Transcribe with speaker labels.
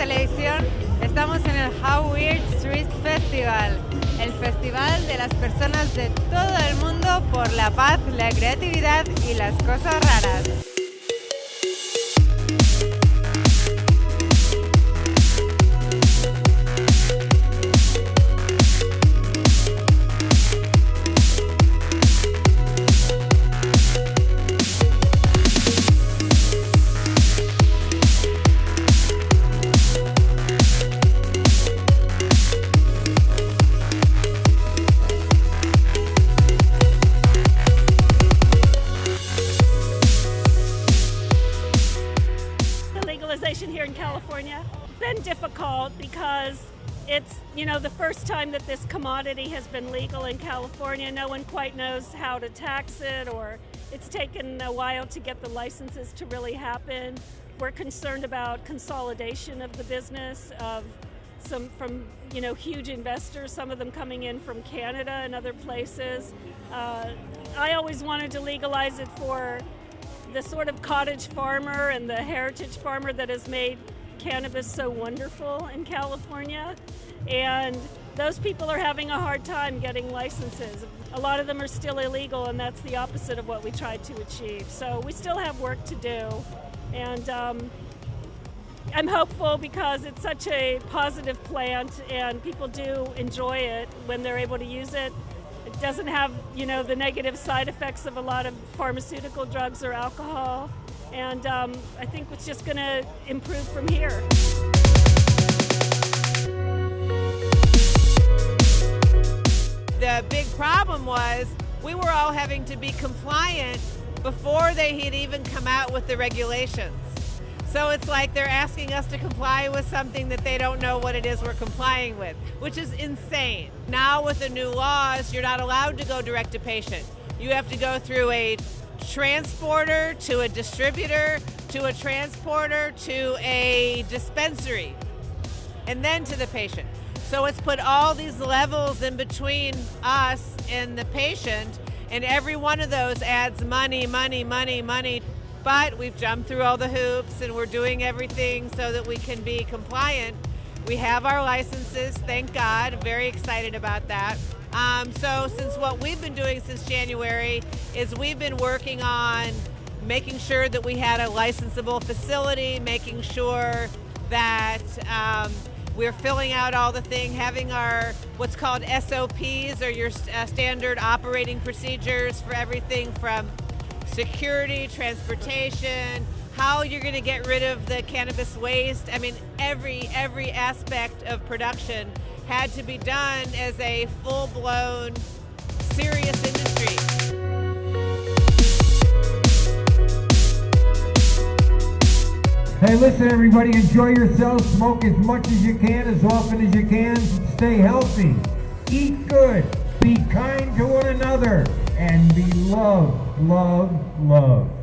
Speaker 1: Televisión. Estamos en el How Weird Street Festival, el festival de las personas de todo el mundo por la paz, la creatividad y las cosas raras.
Speaker 2: Here in California. Been difficult because it's, you know, the first time that this commodity has been legal in California. No one quite knows how to tax it or it's taken a while to get the licenses to really happen. We're concerned about consolidation of the business of some from you know huge investors, some of them coming in from Canada and other places. Uh, I always wanted to legalize it for the sort of cottage farmer and the heritage farmer that has made cannabis so wonderful in California. And those people are having a hard time getting licenses. A lot of them are still illegal, and that's the opposite of what we tried to achieve. So we still have work to do. And um, I'm hopeful because it's such a positive plant, and people do enjoy it when they're able to use it it doesn't have, you know, the negative side effects of a lot of pharmaceutical drugs or alcohol. And um, I think it's just going to improve from here.
Speaker 1: The big problem was we were all having to be compliant before they had even come out with the regulations. So it's like they're asking us to comply with something that they don't know what it is we're complying with, which is insane. Now with the new laws, you're not allowed to go direct to patient. You have to go through a transporter to a distributor to a transporter to a dispensary and then to the patient. So it's put all these levels in between us and the patient and every one of those adds money, money, money, money but we've jumped through all the hoops and we're doing everything so that we can be compliant. We have our licenses, thank God. Very excited about that. Um, so since what we've been doing since January is we've been working on making sure that we had a licensable facility, making sure that um, we're filling out all the thing, having our what's called SOPs or your uh, standard operating procedures for everything from security, transportation, how you're going to get rid of the cannabis waste. I mean, every every aspect of production had to be done as a full-blown, serious industry.
Speaker 3: Hey, listen, everybody, enjoy yourself. Smoke as much as you can, as often as you can. Stay healthy. Eat good. Be kind to one another and be loved, loved, loved.